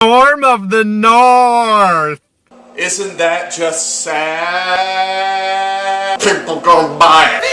Storm of the North. Isn't that just sad? People go buy it.